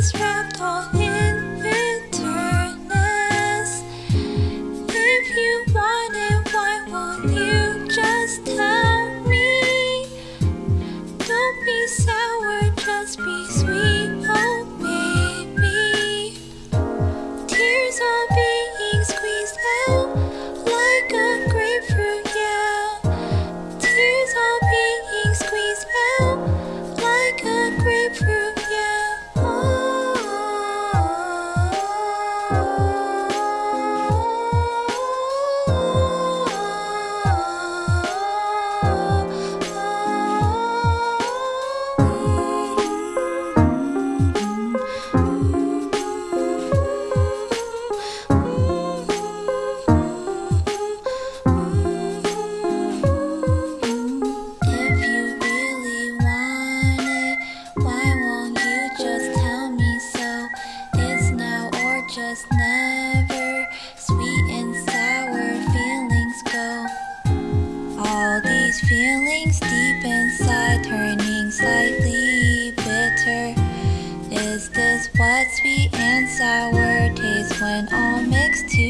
is wrapped all just never sweet and sour feelings go. All these feelings deep inside turning slightly bitter. Is this what sweet and sour tastes when all mixed together